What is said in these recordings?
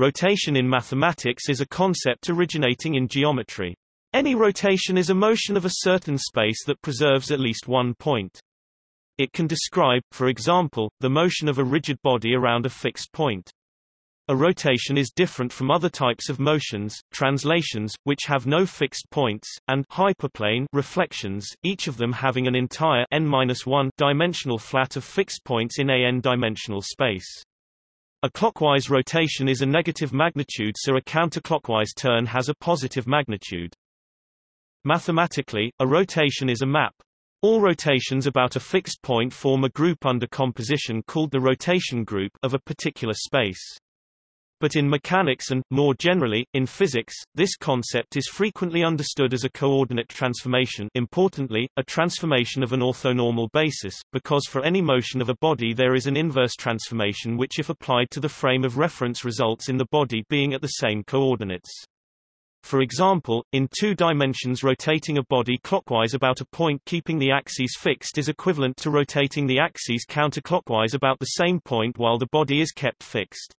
Rotation in mathematics is a concept originating in geometry. Any rotation is a motion of a certain space that preserves at least one point. It can describe, for example, the motion of a rigid body around a fixed point. A rotation is different from other types of motions, translations, which have no fixed points, and hyperplane reflections, each of them having an entire n-1 dimensional flat of fixed points in a n-dimensional space. A clockwise rotation is a negative magnitude so a counterclockwise turn has a positive magnitude. Mathematically, a rotation is a map. All rotations about a fixed point form a group under composition called the rotation group of a particular space. But in mechanics and, more generally, in physics, this concept is frequently understood as a coordinate transformation importantly, a transformation of an orthonormal basis, because for any motion of a body there is an inverse transformation which if applied to the frame of reference results in the body being at the same coordinates. For example, in two dimensions rotating a body clockwise about a point keeping the axes fixed is equivalent to rotating the axes counterclockwise about the same point while the body is kept fixed.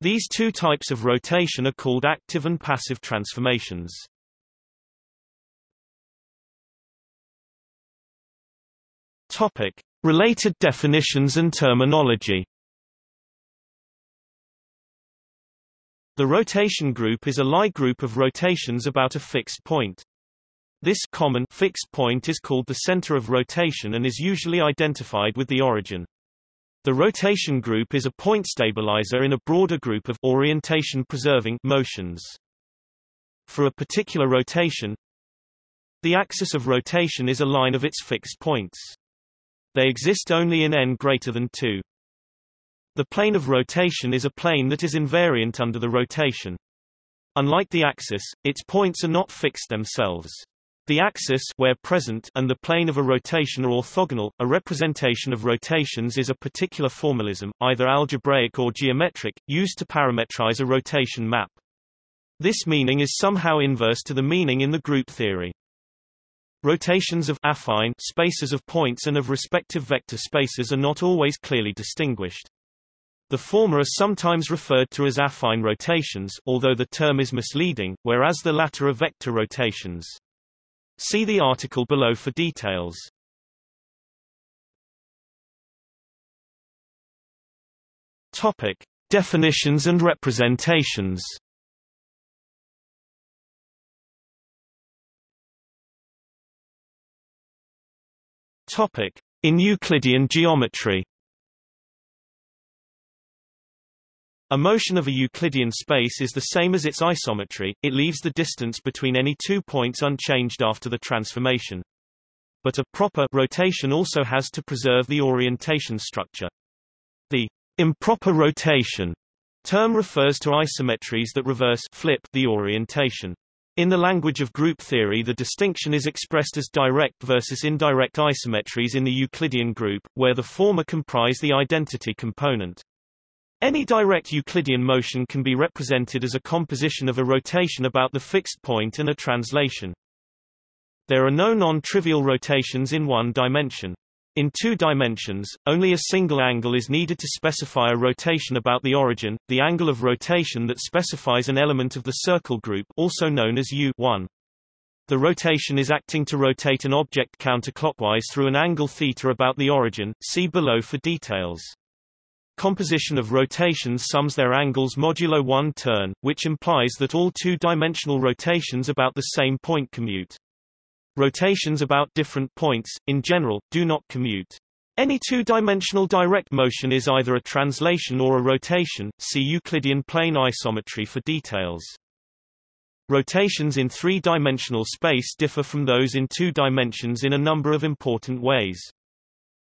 These two types of rotation are called active and passive transformations. Topic: Related definitions and terminology. The rotation group is a Lie group of rotations about a fixed point. This common fixed point is called the center of rotation and is usually identified with the origin. The rotation group is a point stabilizer in a broader group of orientation-preserving motions. For a particular rotation, the axis of rotation is a line of its fixed points. They exist only in n greater than 2. The plane of rotation is a plane that is invariant under the rotation. Unlike the axis, its points are not fixed themselves. The axis where present and the plane of a rotation are orthogonal. A representation of rotations is a particular formalism, either algebraic or geometric, used to parametrize a rotation map. This meaning is somehow inverse to the meaning in the group theory. Rotations of affine spaces of points and of respective vector spaces are not always clearly distinguished. The former are sometimes referred to as affine rotations, although the term is misleading, whereas the latter are vector rotations. See the article below for details. Topic: Definitions and representations. Topic: In Euclidean geometry. A motion of a Euclidean space is the same as its isometry, it leaves the distance between any two points unchanged after the transformation. But a proper rotation also has to preserve the orientation structure. The improper rotation term refers to isometries that reverse flip the orientation. In the language of group theory the distinction is expressed as direct versus indirect isometries in the Euclidean group, where the former comprise the identity component. Any direct Euclidean motion can be represented as a composition of a rotation about the fixed point and a translation. There are no non-trivial rotations in one dimension. In two dimensions, only a single angle is needed to specify a rotation about the origin, the angle of rotation that specifies an element of the circle group also known as U1. The rotation is acting to rotate an object counterclockwise through an angle theta about the origin, see below for details. Composition of rotations sums their angles modulo 1 turn, which implies that all two-dimensional rotations about the same point commute. Rotations about different points, in general, do not commute. Any two-dimensional direct motion is either a translation or a rotation, see Euclidean plane isometry for details. Rotations in three-dimensional space differ from those in two dimensions in a number of important ways.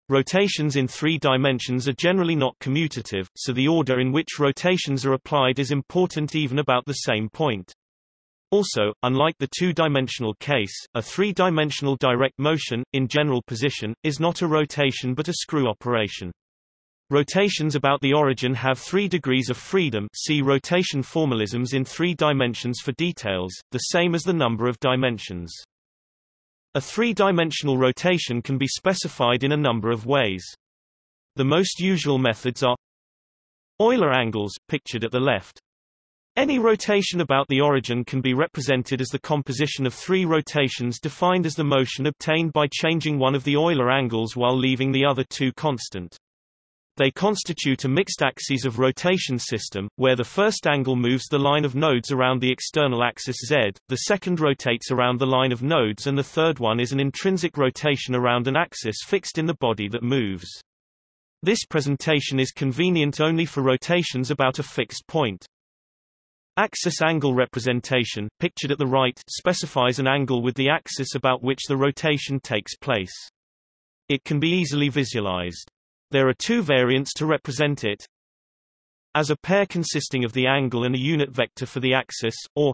Rotations in three dimensions are generally not commutative, so the order in which rotations are applied is important even about the same point. Also, unlike the two-dimensional case, a three-dimensional direct motion, in general position, is not a rotation but a screw operation. Rotations about the origin have three degrees of freedom see rotation formalisms in three dimensions for details, the same as the number of dimensions. A three-dimensional rotation can be specified in a number of ways. The most usual methods are Euler angles, pictured at the left. Any rotation about the origin can be represented as the composition of three rotations defined as the motion obtained by changing one of the Euler angles while leaving the other two constant. They constitute a mixed axes of rotation system, where the first angle moves the line of nodes around the external axis z, the second rotates around the line of nodes and the third one is an intrinsic rotation around an axis fixed in the body that moves. This presentation is convenient only for rotations about a fixed point. Axis angle representation, pictured at the right, specifies an angle with the axis about which the rotation takes place. It can be easily visualized. There are two variants to represent it. As a pair consisting of the angle and a unit vector for the axis, or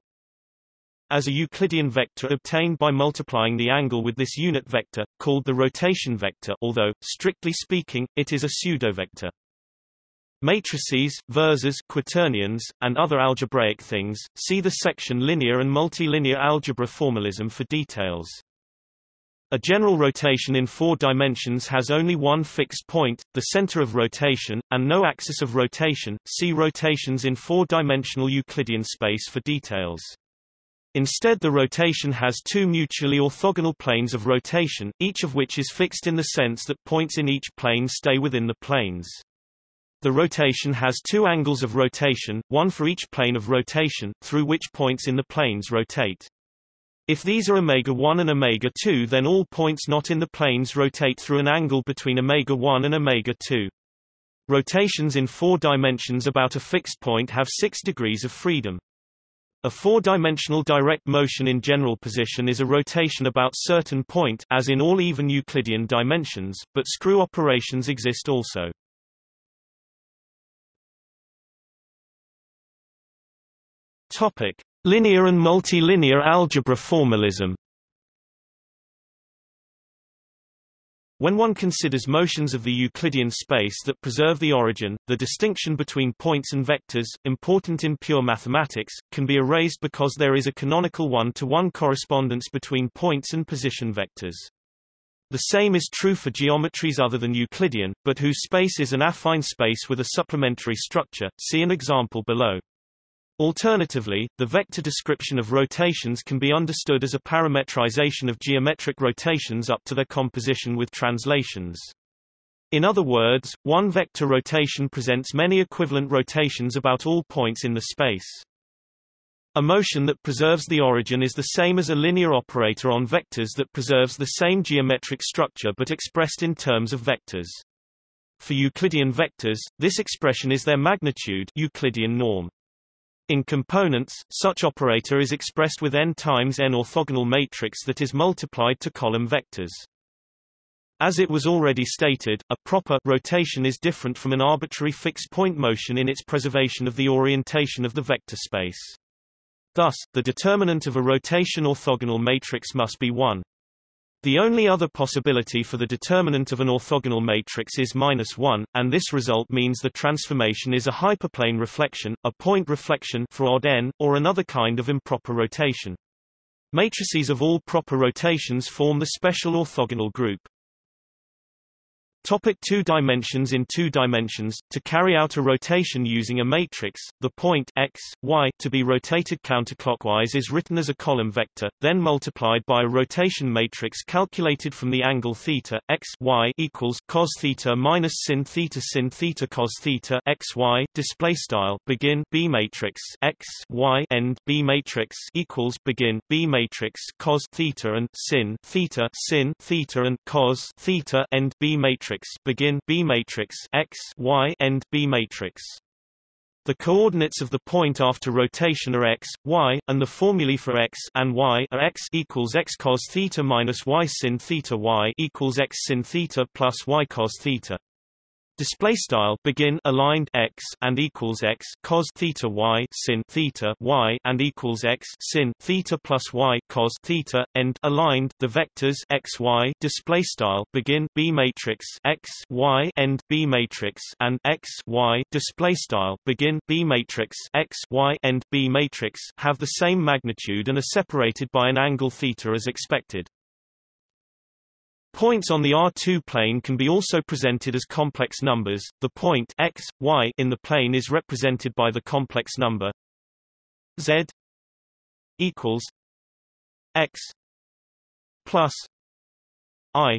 as a Euclidean vector obtained by multiplying the angle with this unit vector, called the rotation vector although, strictly speaking, it is a pseudovector. Matrices, versors, quaternions, and other algebraic things, see the section Linear and multilinear algebra formalism for details. A general rotation in four dimensions has only one fixed point, the center of rotation, and no axis of rotation. See rotations in four-dimensional Euclidean space for details. Instead the rotation has two mutually orthogonal planes of rotation, each of which is fixed in the sense that points in each plane stay within the planes. The rotation has two angles of rotation, one for each plane of rotation, through which points in the planes rotate. If these are omega-1 and omega-2 then all points not in the planes rotate through an angle between omega-1 and omega-2. Rotations in four dimensions about a fixed point have six degrees of freedom. A four-dimensional direct motion in general position is a rotation about certain point as in all even Euclidean dimensions, but screw operations exist also. Topic: Linear and multilinear algebra formalism. When one considers motions of the Euclidean space that preserve the origin, the distinction between points and vectors, important in pure mathematics, can be erased because there is a canonical one-to-one -one correspondence between points and position vectors. The same is true for geometries other than Euclidean, but whose space is an affine space with a supplementary structure, see an example below. Alternatively, the vector description of rotations can be understood as a parametrization of geometric rotations up to their composition with translations. In other words, one vector rotation presents many equivalent rotations about all points in the space. A motion that preserves the origin is the same as a linear operator on vectors that preserves the same geometric structure but expressed in terms of vectors. For Euclidean vectors, this expression is their magnitude Euclidean norm. In components, such operator is expressed with n times n orthogonal matrix that is multiplied to column vectors. As it was already stated, a proper rotation is different from an arbitrary fixed-point motion in its preservation of the orientation of the vector space. Thus, the determinant of a rotation orthogonal matrix must be 1. The only other possibility for the determinant of an orthogonal matrix is minus 1, and this result means the transformation is a hyperplane reflection, a point reflection for odd n, or another kind of improper rotation. Matrices of all proper rotations form the special orthogonal group. Topic two dimensions In two dimensions, to carry out a rotation using a matrix, the point x, y to be rotated counterclockwise is written as a column vector, then multiplied by a rotation matrix calculated from the angle theta, x y equals cos theta minus sin theta sin theta cos theta x y display style begin b matrix x y end b matrix equals begin b matrix cos theta and sin theta sin theta and cos theta end b matrix matrix begin B matrix X Y end B matrix. The coordinates of the point after rotation are x, y, and the formulae for x and y are x equals x cos theta minus y sin theta y equals x sin theta plus y cos theta. Display style begin aligned x and equals x cos theta y sin theta y and equals x sin theta plus y cos theta end aligned the vectors x y display style begin b matrix x y end b matrix and x y display style begin b matrix x y end b matrix have the same magnitude and are separated by an angle theta as expected. Points on the R2 plane can be also presented as complex numbers. The point x, y in the plane is represented by the complex number Z equals X plus I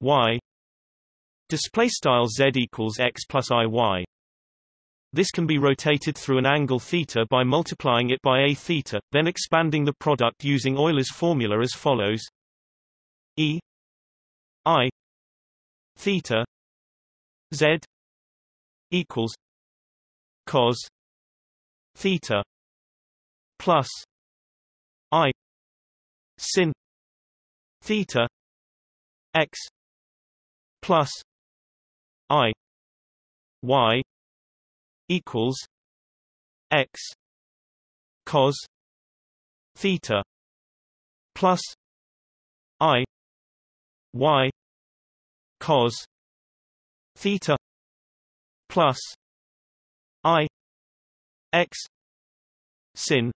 Y. Display style Z equals X plus I Y. This can be rotated through an angle theta by multiplying it by a theta, then expanding the product using Euler's formula as follows: E I theta Z equals cos theta plus I sin theta x plus I y equals x cos theta plus y cos theta plus i x sin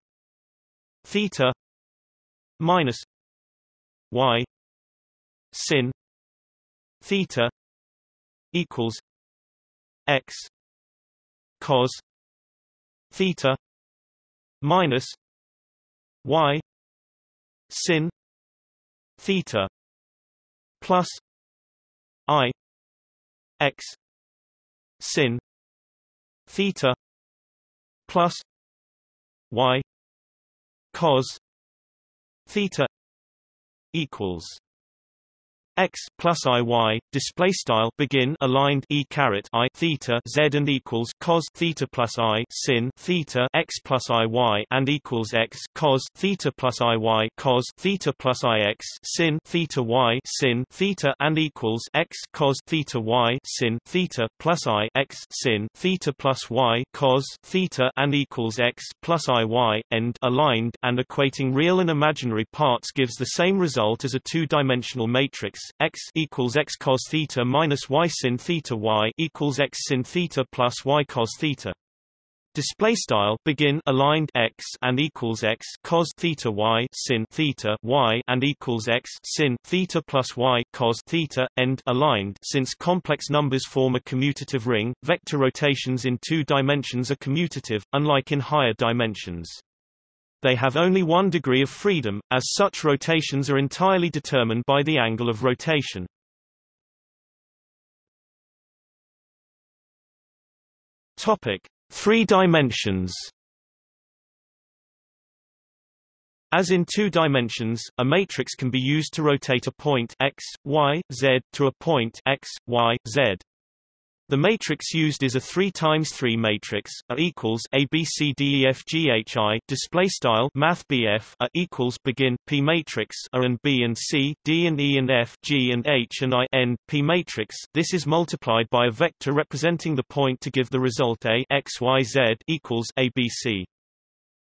theta minus y sin theta equals x cos theta minus y sin theta plus i x sin theta plus y cos theta equals x plus i y display style begin aligned e caret i theta z and equals cos theta plus i sin theta x plus i y and equals x cos theta plus i y cos theta plus i x sin theta y sin theta and equals x cos theta y sin theta plus i x sin theta plus y cos theta and equals x plus i y end aligned and equating real and imaginary parts gives the same result as a two-dimensional matrix x equals x cos theta minus y sin theta y equals x sin theta plus y cos theta. Display style begin aligned x and equals x cos theta y sin theta y and equals x sin theta plus y cos theta end aligned. Since complex numbers form a commutative ring, vector rotations in two dimensions are commutative, unlike in higher dimensions. They have only one degree of freedom, as such rotations are entirely determined by the angle of rotation. Topic: Three dimensions. As in two dimensions, a matrix can be used to rotate a point x, y, z to a point x, y, z. The matrix used is a 3 times 3 matrix. A equals A B C D E F G H I. Display style Math BF. A equals begin P matrix A and B and C, D and E and F, G and H and I end P matrix. This is multiplied by a vector representing the point to give the result A X Y Z equals A B C.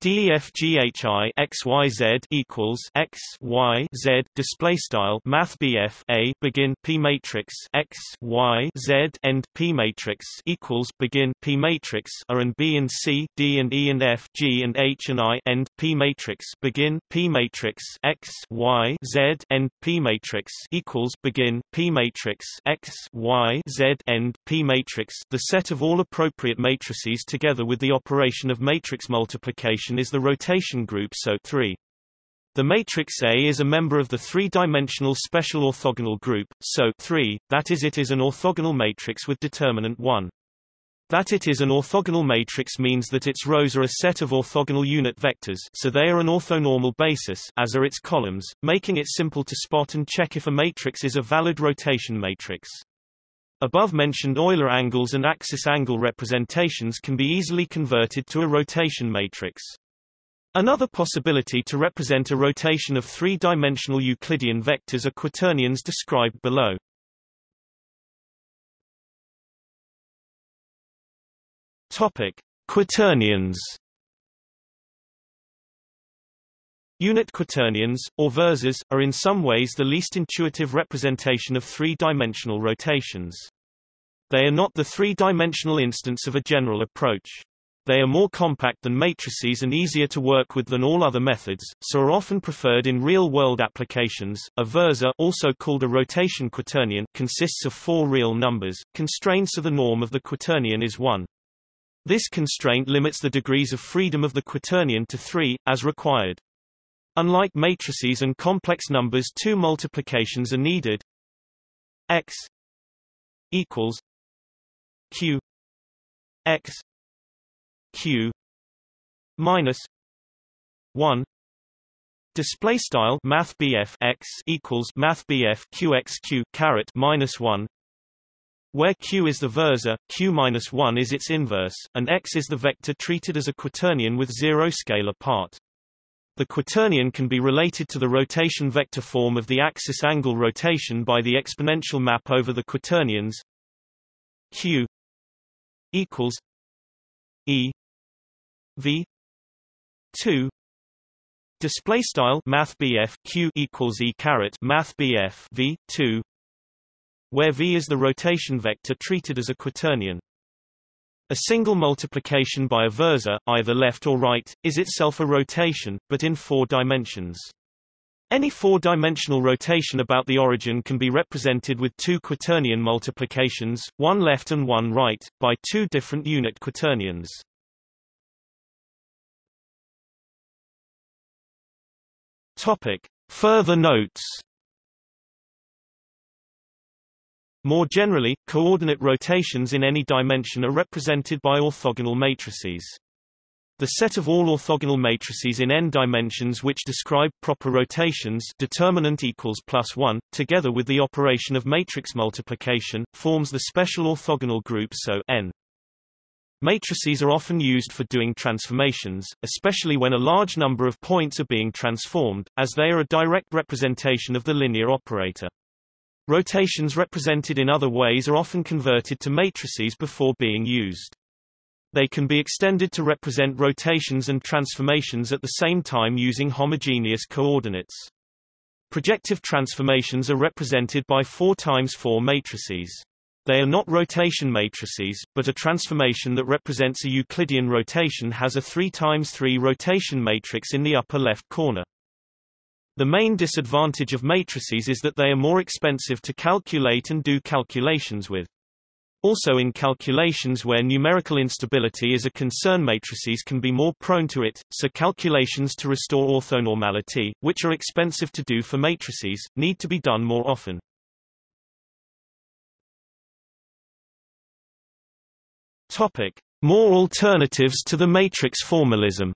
DEFGHI XYZ equals X Y Z display style Math BF A begin P matrix X Y Z end P matrix equals begin P matrix A and B and C D and E and F G and H and I end P matrix begin P matrix X Y Z end P matrix equals begin P matrix X Y Z end P matrix the set of all appropriate matrices together with the operation of matrix multiplication is the rotation group SO3. The matrix A is a member of the three-dimensional special orthogonal group, SO3, that is it is an orthogonal matrix with determinant 1. That it is an orthogonal matrix means that its rows are a set of orthogonal unit vectors so they are an orthonormal basis as are its columns, making it simple to spot and check if a matrix is a valid rotation matrix. Above-mentioned Euler angles and axis angle representations can be easily converted to a rotation matrix. Another possibility to represent a rotation of three-dimensional Euclidean vectors are quaternions described below. Topic: Quaternions. Unit quaternions, or versors, are in some ways the least intuitive representation of three-dimensional rotations. They are not the three-dimensional instance of a general approach. They are more compact than matrices and easier to work with than all other methods, so are often preferred in real-world applications. A versor, also called a rotation quaternion, consists of four real numbers, constrained so the norm of the quaternion is 1. This constraint limits the degrees of freedom of the quaternion to 3, as required. Unlike matrices and complex numbers two multiplications are needed x equals q x q minus 1 display style math x equals math qxq caret minus 1 where q is the versor, q minus 1 is its inverse, and x is the vector treated as a quaternion with zero scalar part. The quaternion can be related to the rotation vector form of the axis angle rotation by the exponential map over the quaternions q equals e v 2 display style math q equals e math v 2 where v is the rotation vector treated as a quaternion. A single multiplication by a versor, either left or right, is itself a rotation, but in four dimensions. Any four-dimensional rotation about the origin can be represented with two quaternion multiplications, one left and one right, by two different unit quaternions. Topic. Further notes More generally, coordinate rotations in any dimension are represented by orthogonal matrices. The set of all orthogonal matrices in n dimensions which describe proper rotations determinant equals plus 1, together with the operation of matrix multiplication, forms the special orthogonal group SO n. Matrices are often used for doing transformations, especially when a large number of points are being transformed, as they are a direct representation of the linear operator. Rotations represented in other ways are often converted to matrices before being used. They can be extended to represent rotations and transformations at the same time using homogeneous coordinates. Projective transformations are represented by 4 times 4 matrices. They are not rotation matrices, but a transformation that represents a Euclidean rotation has a 3 times 3 rotation matrix in the upper left corner. The main disadvantage of matrices is that they are more expensive to calculate and do calculations with. Also in calculations where numerical instability is a concern matrices can be more prone to it, so calculations to restore orthonormality, which are expensive to do for matrices, need to be done more often. Topic. More alternatives to the matrix formalism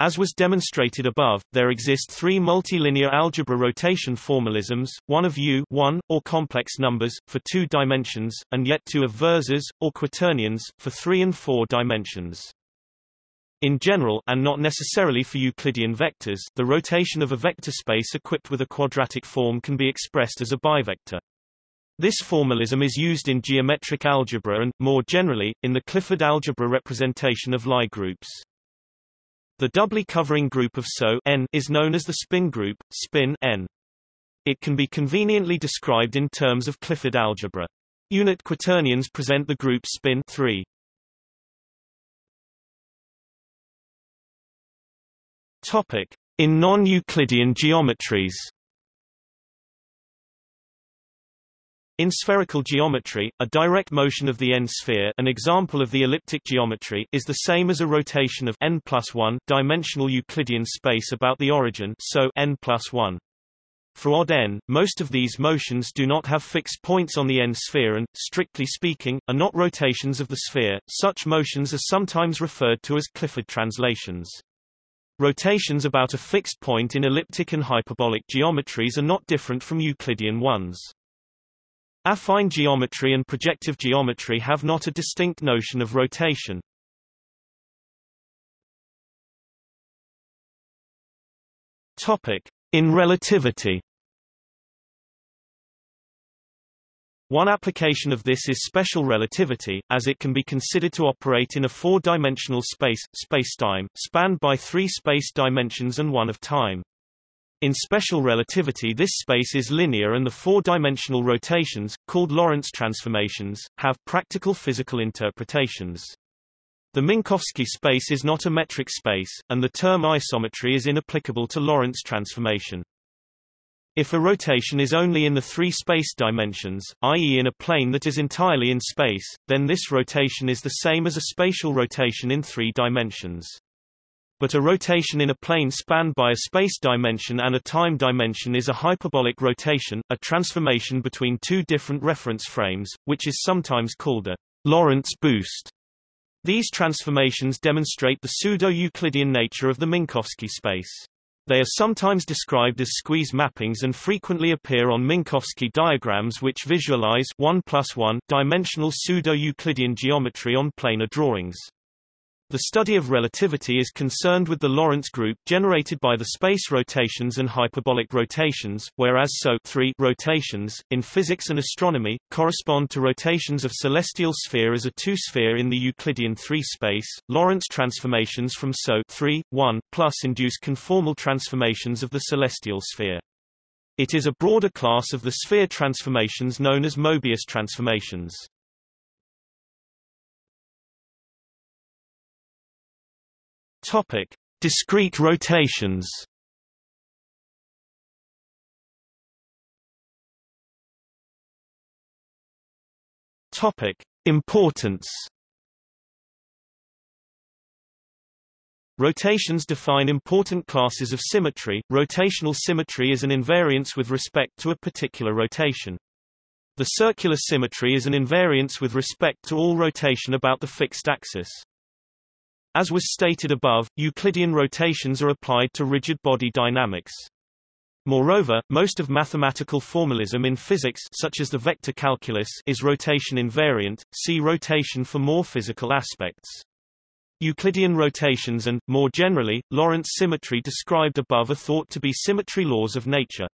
As was demonstrated above, there exist three multilinear algebra rotation formalisms, one of U 1, or complex numbers, for two dimensions, and yet two of versors, or quaternions, for three and four dimensions. In general, and not necessarily for Euclidean vectors, the rotation of a vector space equipped with a quadratic form can be expressed as a bivector. This formalism is used in geometric algebra and, more generally, in the Clifford algebra representation of Lie groups. The doubly covering group of SO n is known as the spin group, spin n. It can be conveniently described in terms of Clifford algebra. Unit quaternions present the group spin 3. Topic: In non-Euclidean geometries. In spherical geometry, a direct motion of the n-sphere an example of the elliptic geometry is the same as a rotation of n plus 1 dimensional Euclidean space about the origin so n plus 1. For odd n, most of these motions do not have fixed points on the n-sphere and, strictly speaking, are not rotations of the sphere. Such motions are sometimes referred to as Clifford translations. Rotations about a fixed point in elliptic and hyperbolic geometries are not different from Euclidean ones. Affine geometry and projective geometry have not a distinct notion of rotation. Topic: In relativity. One application of this is special relativity, as it can be considered to operate in a four-dimensional space, spacetime, spanned by three space dimensions and one of time. In special relativity this space is linear and the four-dimensional rotations, called Lorentz transformations, have practical physical interpretations. The Minkowski space is not a metric space, and the term isometry is inapplicable to Lorentz transformation. If a rotation is only in the three space dimensions, i.e. in a plane that is entirely in space, then this rotation is the same as a spatial rotation in three dimensions. But a rotation in a plane spanned by a space dimension and a time dimension is a hyperbolic rotation, a transformation between two different reference frames, which is sometimes called a Lorentz boost. These transformations demonstrate the pseudo-Euclidean nature of the Minkowski space. They are sometimes described as squeeze mappings and frequently appear on Minkowski diagrams which visualize 1 plus 1 dimensional pseudo-Euclidean geometry on planar drawings. The study of relativity is concerned with the Lorentz group generated by the space rotations and hyperbolic rotations, whereas SO rotations, in physics and astronomy, correspond to rotations of celestial sphere as a two-sphere in the Euclidean 3 space. Lorentz transformations from SO 3, 1 plus induce conformal transformations of the celestial sphere. It is a broader class of the sphere transformations known as Mobius transformations. Topic: Discrete rotations. Topic: Importance. Rotations define important classes of symmetry. Rotational symmetry is an invariance with respect to a particular rotation. The circular symmetry is an invariance with respect to all rotation about the fixed axis. As was stated above, Euclidean rotations are applied to rigid body dynamics. Moreover, most of mathematical formalism in physics such as the vector calculus is rotation invariant, see rotation for more physical aspects. Euclidean rotations and, more generally, Lorentz symmetry described above are thought to be symmetry laws of nature.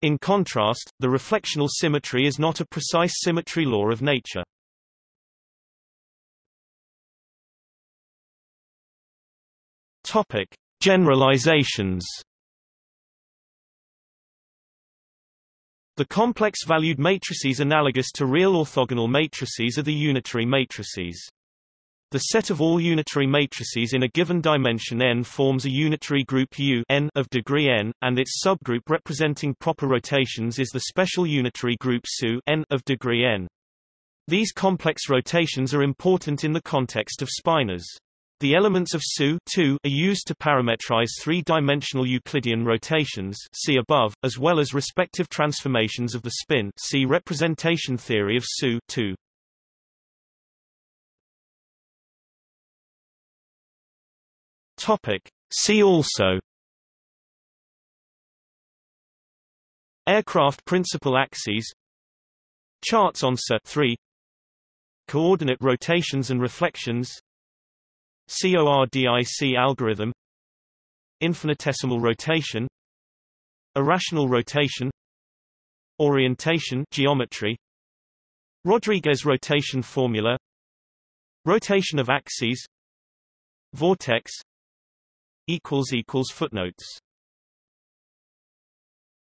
In contrast, the reflectional symmetry is not a precise symmetry law of nature. Topic: Generalizations. The complex-valued matrices analogous to real orthogonal matrices are the unitary matrices. The set of all unitary matrices in a given dimension n forms a unitary group U n of degree n, and its subgroup representing proper rotations is the special unitary group SU n of degree n. These complex rotations are important in the context of spinors. The elements of SU are used to parametrize three-dimensional Euclidean rotations see above, as well as respective transformations of the spin see representation theory of SU Topic. See also Aircraft principal axes Charts on SU 3 Coordinate rotations and reflections CORDIC algorithm Infinitesimal rotation Irrational rotation Orientation geometry Rodrigues rotation formula Rotation of axes Vortex equals equals footnotes